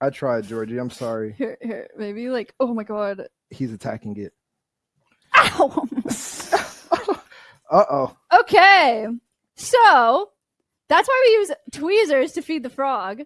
I tried, Georgie. I'm sorry. Here, here, maybe like, oh my god. He's attacking it. Ow! Uh oh. okay, so that's why we use tweezers to feed the frog.